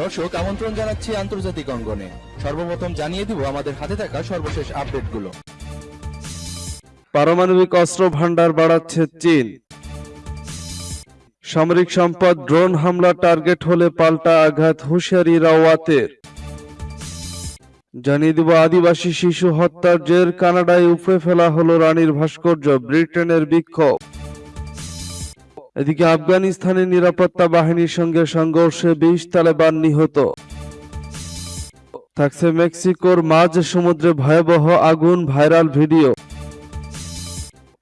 দর্শক, আমন্ত্রণ জানাচ্ছি আন্তর্জাতিক অঙ্গনে। সর্বপ্রথম জানিয়ে দিব আমাদের হাতে থাকা সর্বশেষ আপডেটগুলো। পারমাণবিক অস্ত্র ভান্ডার বাড়াচ্ছে চীন। সামরিক সম্পদ ড্রোন হামলা টার্গেট হলে পাল্টা আঘাত হুঁশিয়ারি রাওয়াতের। জানিয়ে দিব, আদিবাসী শিশু হত্যার জের কানাডায় উপড়ে ফেলা হলো রানীর ভাস্কর্য, ব্রিটেনের বিক্ষোভ। এদিকে আফগানিস্তানের নিরাপত্তা বাহিনীর সঙ্গে সংঘর্ষে বিশ তালেবান নিহত। থাকছে মেক্সিকোর মাঝ সমুদ্রে ভয়াবহ আগুন ভাইরাল ভিডিও।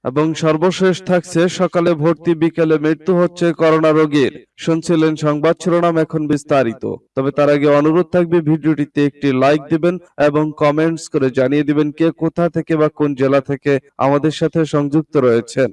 এবং সর্বশেষ থাকছে সকালে ভর্তি বিকেলে মৃত্যু হচ্ছে করোনা রোগীর। শুনছিলেন সংবাদ শিরোনাম এখন বিস্তারিত। তবে তার আগে অনুরোধ থাকবে ভিডিওটিতে একটি লাইক দিবেন এবং কমেন্টস করে জানিয়ে দিবেন কে কোথা থেকে বা কোন জেলা থেকে আমাদের সাথে সংযুক্ত রয়েছেন।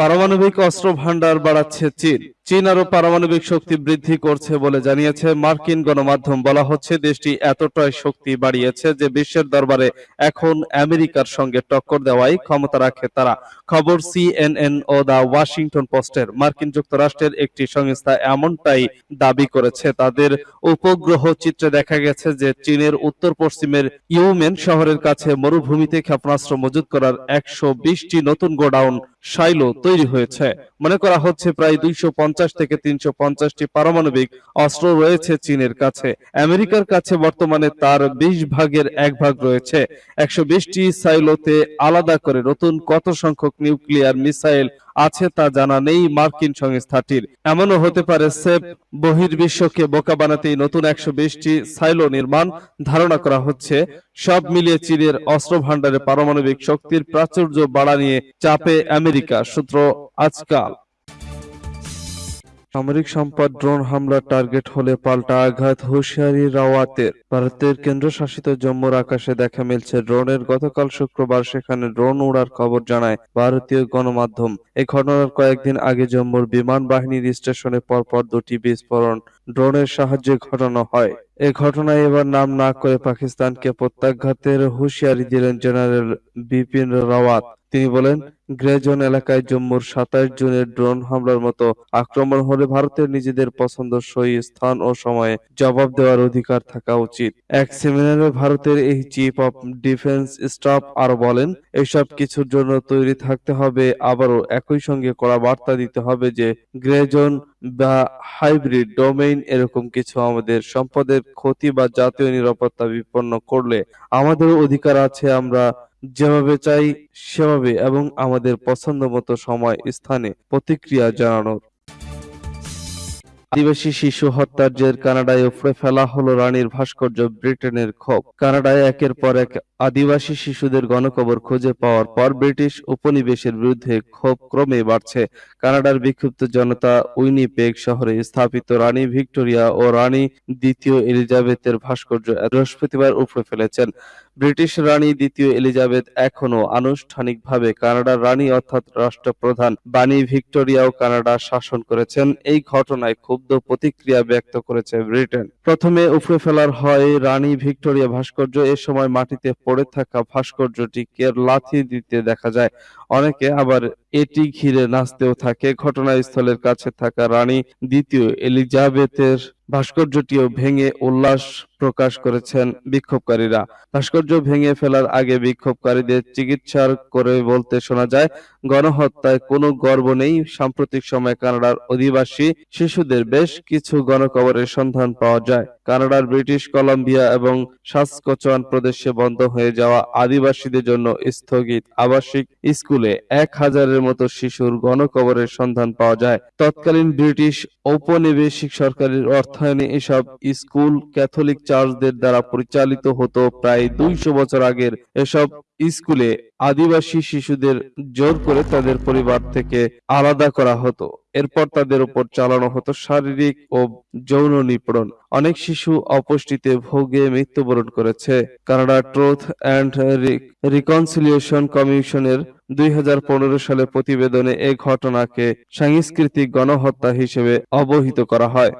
পারমাণবিক অস্ত্র ভান্ডার বাড়াচ্ছে চীন। চীন আরও পারমাণবিক শক্তি বৃদ্ধি করছে বলে জানিয়েছে মার্কিন গণমাধ্যম। বলা হচ্ছে, দেশটি এতটাই শক্তি বাড়িয়েছে যে বিশ্বের দরবারে এখন আমেরিকার সঙ্গে টক্কর দেওয়াই ক্ষমতা রাখে তারা। খবর সিএনএন ও দা ওয়াশিংটন পোস্টের। মার্কিন যুক্তরাষ্ট্রের একটি সংস্থা এমনটাই দাবি করেছে। তাদের উপগ্রহ চিত্রে দেখা গেছে যে চীনের উত্তর পশ্চিমের ইউমেন শহরের কাছে মরুভূমিতে ক্ষেপণাস্ত্র মজুত করার একশো বিশটি নতুন গোডাউন, সাইলো তৈরি হয়েছে। মনে করা হচ্ছে, প্রায় দুইশো পঞ্চাশ পঞ্চাশ থেকে তিনশো পঞ্চাশটি পারমাণবিক অস্ত্র রয়েছে চীনের কাছে। আমেরিকার কাছে বর্তমানে তার বিশ ভাগের এক ভাগ রয়েছে। একশো বিশটি সাইলোতে আলাদা করে নতুন কত সংখ্যক নিউক্লিয়ার মিসাইল আছে তা জানা নেই মার্কিন সংস্থাটির। এমনও হতে পারে সেফ বহির্বিশ্বকে বোকা বানাতেই নতুন একশো বিশটি সাইলো নির্মাণ ধারণা করা হচ্ছে। সব মিলিয়ে চীনের অস্ত্র ভান্ডারে পারমাণবিক শক্তির প্রাচুর্য বাড়া নিয়ে চাপে আমেরিকা। সূত্র আজকাল। সামরিক সম্পদ ড্রোন হামলার টার্গেট হলে পাল্টা আঘাত হুঁশিয়ারি রাওয়াতের। ভারতের কেন্দ্রশাসিত জম্মুর আকাশে দেখা মিলছে ড্রোনের গতকাল শুক্রবার সেখানে ড্রোন উড়ার খবর জানায় ভারতীয় গণমাধ্যম। এই ঘটনার কয়েকদিন আগে জম্মুর বিমান বাহিনীর স্টেশনে পরপর দুটি বিস্ফোরণ। ড্রোনের সাহায্যে ঘটানো হয়। এ ঘটনায় এবার নাম না করে পাকিস্তানকে প্রত্যাঘাতের হুঁশিয়ারি দিলেন জেনারেল বিপিন রাওয়াত। তিনি বলেন গ্রে জোন এলাকায় জম্মুর সাতাশ জুনের ড্রোন হামলার মতো আক্রমণ হলে ভারতের নিজেদের পছন্দসই স্থান ও সময়ে জবাব দেওয়ার অধিকার থাকা উচিত। এক সেমিনারে ভারতের এই চিফ অফ ডিফেন্স স্টাফ আরও বলেন, এসব কিছুর জন্য তৈরি থাকতে হবে, আবারও একই সঙ্গে কড়া বার্তা দিতে হবে যে গ্রে জোন বা হাইব্রিড ডোমেইন এরকম কিছু আমাদের সম্পদের ক্ষতি বা জাতীয় নিরাপত্তা বিপন্ন করলে আমাদের অধিকার আছে আমরা যেভাবে চাই সেভাবে এবং আমাদের পছন্দ মতো সময়, স্থানে প্রতিক্রিয়া জানানোর। আদিবাসী শিশু হত্যার জের কানাডায় উপড়ে ফেলা হলো রানীর ভাস্কর্য ব্রিটেনের ক্ষোভ। কানাডায় একের পর এক আদিবাসী শিশুদের গণকবর খুঁজে পাওয়ার পর ব্রিটিশ উপনিবেশের বিরুদ্ধে ক্ষোভ ক্রমে বাড়ছে। কানাডার বিক্ষুব্ধ জনতা উইনিপেগ শহরে স্থাপিত রানী ভিক্টোরিয়া ও রানী দ্বিতীয় এলিজাবেথের ভাস্কর্য বৃহস্পতিবার উপড়ে ফেলেছেন। ব্রিটিশ রানী দ্বিতীয় এলিজাবেথ এখনও আনুষ্ঠানিকভাবে কানাডার রানী অর্থাৎ রাষ্ট্রপ্রধান বাণী ভিক্টোরিয়াও কানাডা শাসন করেছেন। এই ঘটনায় ক্ষুব্ধ প্রতিক্রিয়া ব্যক্ত করেছে ব্রিটেন। প্রথমে উপড়ে ফেলার হয় রানী ভিক্টোরিয়া ভাস্কর্য, এ সময় মাটিতে পড়ে থাকা ভাস্কর্যটিকে লাথি দিতে দেখা যায়। অনেকে আবার এটি ঘিরে নাচতেও থাকে, ঘটনাস্থলের কাছে থাকা রানী দ্বিতীয় এলিজাবেথের ভাস্কর্যটিও ভেঙে উল্লাস প্রকাশ করেছেন বিক্ষোভকারীরা। ভাস্কর্য ভেঙে ফেলার আগে বিক্ষোভকারীদের চিকিৎসার করে বলতে শোনা যায়, গণহত্যায় কোনো গর্ব নেই। সাম্প্রতিক সময়ে কানাডার অধিবাসী শিশুদের বেশ কিছু গণকবরের সন্ধান পাওয়া যায়। কানাডার ব্রিটিশ কলম্বিয়া এবং সাসকচোয়ান প্রদেশে বন্ধ হয়ে যাওয়া আদিবাসীদের জন্য স্থগিত আবাসিক স্কুলে এক হাজারের মতো শিশুর গণকবরের সন্ধান পাওয়া যায়। তৎকালীন ব্রিটিশ ঔপনিবেশিক সরকারের অর্থায়নে এসব স্কুল ক্যাথলিক চার্চদের দ্বারা পরিচালিত হতো। প্রায় দুইশো বছর আগের এসব স্কুলে আদিবাসী শিশুদের জোর করে তাদের পরিবার থেকে আলাদা করা হতো। এরপর তাদের উপর চালানো হতো শারীরিক ও যৌন নিপীড়ন। অনেক শিশু অপুষ্টিতে ভোগে মৃত্যুবরণ করেছে। কানাডা ট্রুথ অ্যান্ড রিকনসিলিয়েশন কমিশনের দুই সালে প্রতিবেদনে এ ঘটনাকে সাংস্কৃতিক গণহত্যা হিসেবে অবহিত করা হয়।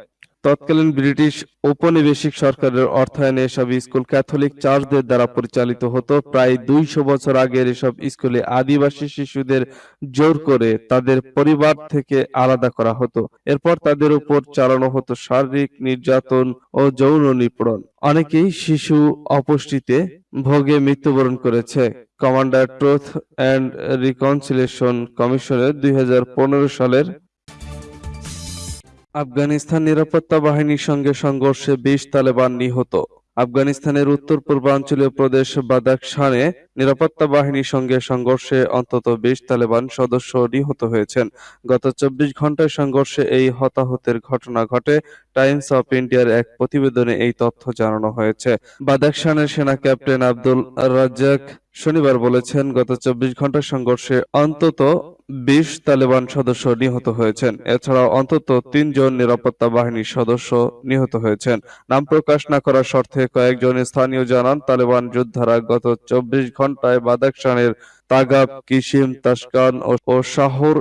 তৎকালীন ব্রিটিশ ঔপনিবেশিক সরকারের অর্থায়নে এসব স্কুল ক্যাথলিক চার্চদের দ্বারা পরিচালিত হতো। প্রায় দুইশো বছর আগের এসব স্কুলে আদিবাসী শিশুদের জোর করে তাদের পরিবার থেকে আলাদা করা হতো। এরপর তাদের উপর চালানো হতো শারীরিক নির্যাতন ও যৌন নিপীড়ন। অনেকেই শিশু অপুষ্টিতে ভোগে মৃত্যুবরণ করেছে। কমান্ডার ট্রুথ অ্যান্ড রিকনসিলেশন কমিশনের দুই হাজার পনেরো সালের আফগানিস্তান নিরাপত্তা বাহিনীর সঙ্গে সংঘর্ষে বিশ তালেবান নিহত। আফগানিস্তানের উত্তর পূর্বাঞ্চলীয় প্রদেশ বাদাখশানে নিরাপত্তা বাহিনীর সঙ্গে সংঘর্ষে অন্তত বিশ তালেবান সদস্য নিহত হয়েছেন। গত চব্বিশ ঘন্টায় সংঘর্ষে এই হতাহতের ঘটনা ঘটে। টাইমস অফ ইন্ডিয়ার এক প্রতিবেদনে এই তথ্য জানানো হয়েছে। বাদাখশানের সেনা ক্যাপ্টেন আব্দুল রাজ্জাক শনিবার বলেছেন, গত চব্বিশ ঘণ্টার সংঘর্ষে অন্তত বিশ তালেবান সদস্য নিহত হয়েছেন। এছাড়াও অন্তত তিনজন নিরাপত্তা বাহিনীর সদস্য নিহত হয়েছেন। নাম প্রকাশ না করার শর্তে কয়েকজন স্থানীয় জানান, তালেবান যোদ্ধারা গত চব্বিশ ঘন্টায় বাদাখশানের তাগাব কিশিম তাসকান ও শাহর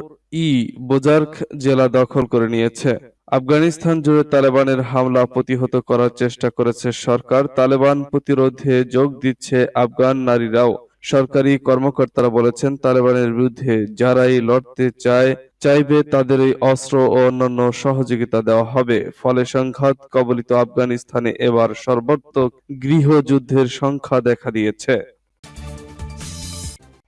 ই বোজার্ক জেলা দখল করে নিয়েছে। আফগানিস্তান জুড়ে তালেবানের হামলা প্রতিহত করার চেষ্টা করেছে সরকার। তালেবান প্রতিরোধে যোগ দিচ্ছে আফগান নারীরাও। সরকারি কর্মকর্তারা বলেছেন, তালেবানের বিরুদ্ধে যারাই লড়তে চায়, চাইবে তাদের এই অস্ত্র ও অন্যান্য সহযোগিতা দেওয়া হবে। ফলে সংঘাত কবলিত আফগানিস্তানে এবার সর্বাত্মক গৃহযুদ্ধের সংখ্যা দেখা দিয়েছে।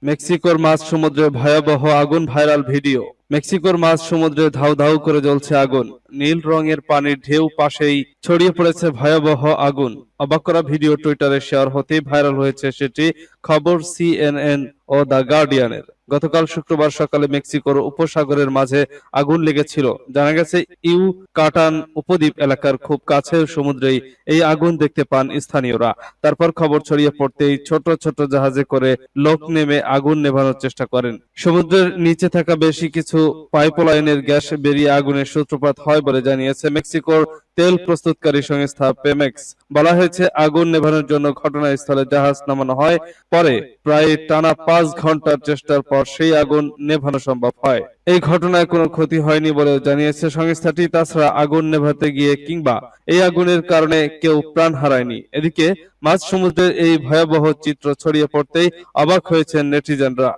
মেক্সিকোর মাছ সমুদ্রে ভয়াবহ আগুন ভাইরাল ভিডিও। মেক্সিকোর মাছ সমুদ্রে ধাউ ধাউ করে জ্বলছে আগুন। নীল রঙের পানির ঢেউ পাশেই ছড়িয়ে পড়েছে ভয়াবহ আগুন। অবাক করা ভিডিও টুইটারে শেয়ার হতেই ভাইরাল হয়েছে সেটি খবর সিএনএন ও দ্য গার্ডিয়ানের। গতকাল শুক্রবার সকালে মেক্সিকোর উপসাগরের মাঝে আগুন লেগেছিল। জানা গেছে, ইউ কাটান উপদ্বীপ এলাকার খুব কাছে সমুদ্রেই এই আগুন দেখতে পান স্থানীয়রা। তারপর খবর ছড়িয়ে পড়তেই ছোট ছোট জাহাজে করে লোক নেমে আগুন নেভানোর চেষ্টা করেন। সমুদ্রের নিচে থাকা বেশি কিছু পাইপলাইনের গ্যাস বেরিয়ে আগুনের সূত্রপাত হয় বলে জানিয়েছে মেক্সিকোর তেল প্রস্তুতকারী সংস্থা পেমেক্স বলা হয়েছে, আগুন নেভানোর জন্য ঘটনাস্থলে জাহাজ নামানো হয়। পরে প্রায় টানা পাঁচ ঘণ্টার চেষ্টার পর সেই আগুন নেভানো সম্ভব হয়। এই ঘটনায় কোনো ক্ষতি হয়নি বলে জানিয়েছে সংস্থাটি। তাছাড়া আগুন নেভাতে গিয়ে কিংবা এই আগুনের কারণে কেউ প্রাণ হারায়নি। এদিকে মাঝ সমুদ্রের এই ভয়াবহ চিত্র ছড়িয়ে পড়তেই অবাক হয়েছেন নেটিজেনরা।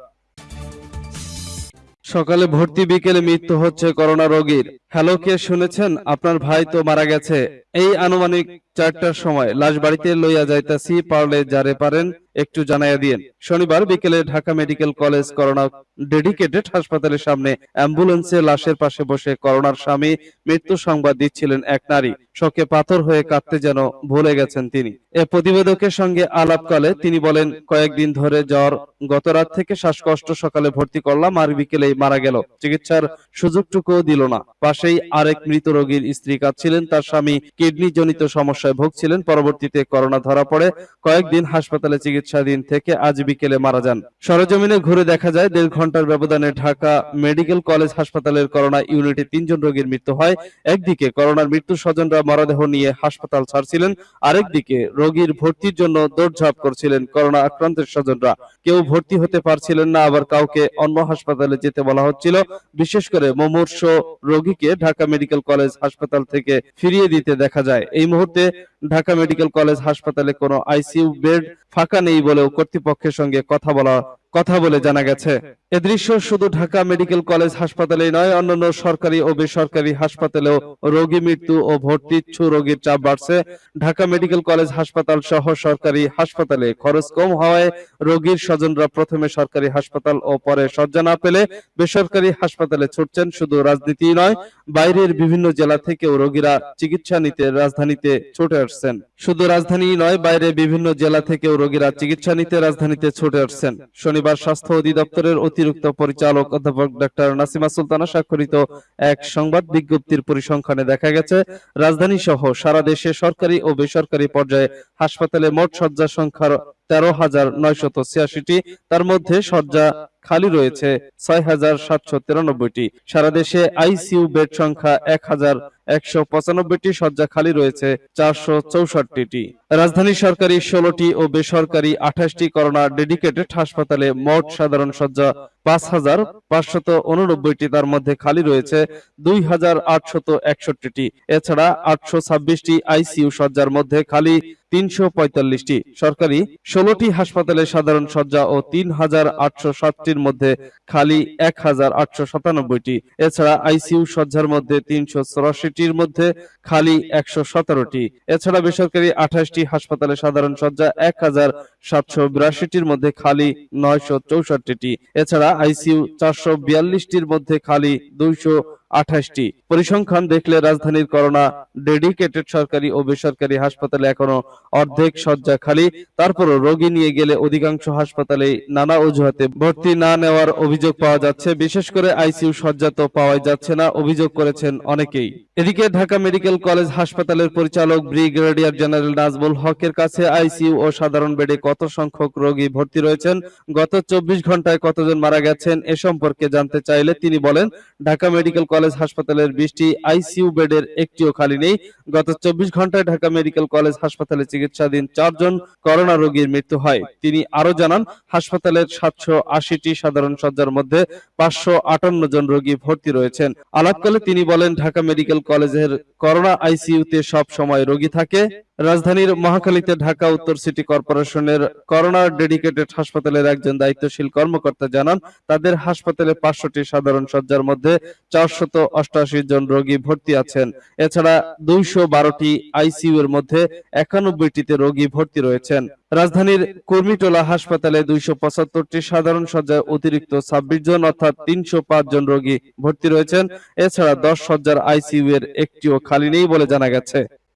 সকালে ভর্তি বিকেলে মৃত্যু হচ্ছে করোনা রোগীর। হ্যালো, কে শুনেছেন? আপনার ভাই তো মারা গেছে। এই আনুমানিক চারটার সময় লাশ বাড়িতে লইয়া যাইতাছি, পারলে যারে পারেন একটু জানাইয়া দিয়েন। শনিবার বিকেলে Dhaka medical college corona dedicated হাসপাতালের সামনে অ্যাম্বুলেন্সে লাশের পাশে বসে করোনার স্বামী মৃত্যু সংবাদ দিচ্ছিলেন এক নারী। শোকে পাথর হয়ে কাঁদতে যেন ভুলে গেছেন তিনি। এ প্রতিবেদকের সঙ্গে আলাপকালে তিনি বলেন, কয়েকদিন ধরে জ্বর গত রাত থেকে শ্বাসকষ্ট, সকালে ভর্তি করলাম আর বিকেলেই মারা গেল। চিকিৎসার সুযোগটুকুও দিল না। পাশেই আরেক মৃত রোগীর স্ত্রী কাঁদছিলেন। তার স্বামী কিডনি জনিত সমস্যায় ভুগছিলেন। পরবর্তীতে করোনা ধরা পড়ে। কয়েকদিন হাসপাতালে চিকিৎসাধীন থেকে আজ বিকেলে মারা যান। সরজমিনে ঘুরে দেখা যায়, দেড় ঘণ্টার ব্যবধানে ঢাকা মেডিকেল কলেজ হাসপাতালের করোনা ইউনিটে তিনজন রোগীর মৃত্যু হয়। একদিকে করোনার মৃত্যু স্বজনরা মরদেহ নিয়ে হাসপাতাল ছাড়ছিলেন। আরেকদিকে রোগীর ভর্তির জন্য দৌড়ঝাঁপ করছিলেন করোনা আক্রান্তের স্বজনরা। কেউ ভর্তি হতে পারছিলেন না, আবার কাউকে অন্য হাসপাতালে যেতে বলা হচ্ছিল। বিশেষ করে মুমূর্ষ রোগীকে ঢাকা মেডিকেল কলেজ হাসপাতাল থেকে ফিরিয়ে দিতে দেখা যায়। এই মুহূর্তে ঢাকা মেডিকেল কলেজ হাসপাতালে কোনো আইসিইউ বেড ফাঁকা নেই বলেও কর্তৃপক্ষের সঙ্গে কথা বলা কথা বলে জানা গেছে। এ দৃশ্য শুধু ঢাকা মেডিকেল কলেজ হাসপাতালেই নয়, অন্যান্য সরকারি ও বেসরকারি হাসপাতালেও রোগী মৃত্যু ও ভর্তিচ্ছু রোগীর চাপ বাড়ছে। ঢাকা মেডিকেল কলেজ হাসপাতাল সহ সরকারি হাসপাতালে খরচ কম হওয়ায় রোগীর স্বজনরা প্রথমে সরকারি হাসপাতাল ও পরে শয্যা না পেলে বেসরকারি হাসপাতালে ছুটছেন শুধু রাজনীতি নয়, বাইরের বিভিন্ন জেলা থেকেও রোগীরা চিকিৎসা নিতে রাজধানীতে ছুটে আসছেন। শুধু রাজধানী নয় বাইরে বিভিন্ন জেলা থেকেও রোগীরা চিকিৎসা নিতে রাজধানীতে ছুটে আসছেন। শনিবার স্বাস্থ্য অধিদপ্তরের অতিরিক্ত পরিচালক অধ্যাপক ডাক্তার নাসিমা সুলতানা স্বাক্ষরিত এক সংবাদ বিজ্ঞপ্তির পরিসংখ্যানে দেখা গেছে রাজধানী সহ সারা দেশে সরকারি ও বেসরকারি পর্যায়ে হাসপাতালে মোট শয্যা সংখ্যার তেরো হাজার নয়শত ছিয়াশিটি। তার মধ্যে শয্যা খালি রয়েছে ছয় হাজার সাতশো তিরানব্বইটি। সারা দেশে আইসিইউ বেড সংখ্যা এক হাজার একশো পঁচানব্বইটি, শয্যা খালি রয়েছে চারশো চৌষট্টিটি। রাজধানী সরকারি ষোলোটি ও বেসরকারি আঠাশটি করোনা ডেডিকেটেড হাসপাতালে মোট সাধারণ শয্যা পাঁচ হাজার পাঁচশত উননব্বইটি, তার মধ্যে খালি রয়েছে দুই হাজার আটশত একষট্টিটি। এছাড়া আটশো ছাব্বিশটি আইসিইউ শয্যার মধ্যে খালি তিনশো পঁয়তাল্লিশটি। সরকারি ষোলোটি হাসপাতালে সাধারণ শয্যা ও তিন হাজার আটশো সাতটির মধ্যে খালি এক হাজার এছাড়া আইসিইউ শয্যার মধ্যে তিনশো চৌরাশিটির মধ্যে খালি একশো সতেরোটি। এছাড়া বেসরকারি আঠাশটি হাসপাতালে সাধারণ সজ্জা এক হাজার সাতশো বিরাশিটির মধ্যে খালি নয়শো চৌষট্টিটি। এছাড়া আইসিইউ চারশো বিয়াল্লিশটির মধ্যে খালি দুইশো আঠাশটি। পরিসংখ্যান দেখলে রাজধানীর করোনা ডেডিকেটেড সরকারি ও বেসরকারি হাসপাতালে এখনও অর্ধেক শয্যা খালি। তারপরও রোগী নিয়ে গেলে অধিকাংশ হাসপাতালে নানা অজুহাতে ভর্তি না নেওয়ার অভিযোগ পাওয়া যাচ্ছে। বিশেষ করে আইসিইউ শয্যা তো পাওয়াই যাচ্ছে না, অভিযোগ করেছেন অনেকেই। এদিকে ঢাকা মেডিকেল কলেজ হাসপাতালের পরিচালক ব্রিগেডিয়ার জেনারেল নাজমুল হকের কাছে আইসিইউ ও সাধারণ বেডে কত সংখ্যক রোগী ভর্তি রয়েছেন, গত চব্বিশ ঘন্টায় কতজন মারা গেছেন এ সম্পর্কে জানতে চাইলে তিনি বলেন, ঢাকা মেডিকেল কলেজ হাসপাতালের বিশটি আইসিইউ বেডের একটিও খালি নেই। গত চব্বিশ ঘন্টায় ঢাকা মেডিকেল কলেজ হাসপাতালে চিকিৎসাধীন চারজন করোনা রোগীর মৃত্যু হয়। তিনি আরও জানান, হাসপাতালের সাতশো আশিটি সাধারণ শয্যার মধ্যে পাঁচশো আটান্ন জন রোগী ভর্তি রয়েছেন। আলাপকালে তিনি বলেন, ঢাকা মেডিকেল কলেজের করোনা আইসিইউতে সব সময় রোগী থাকে। রাজধানীর মহাখালীতে ঢাকা উত্তর সিটি কর্পোরেশনের করোনা ডেডিকেটেড হাসপাতালের একজন দায়িত্বশীল কর্মকর্তা জানান, তাদের হাসপাতালে পাঁচশোটি সাধারণ শয্যার মধ্যে চারশত অষ্টাশি জন রোগী ভর্তি আছেন। এছাড়া দুইশো বারোটি আইসিইউ এর মধ্যে একানব্বইটিতে রোগী ভর্তি রয়েছেন। রাজধানীর কর্মীটোলা হাসপাতালে দুইশো পঁচাত্তরটি সাধারণ শয্যায় অতিরিক্ত ছাব্বিশ জন অর্থাৎ তিনশো পাঁচ জন রোগী ভর্তি রয়েছেন। এছাড়া দশ শয্যার আইসিইউ এর একটিও খালি নেই বলে জানা গেছে।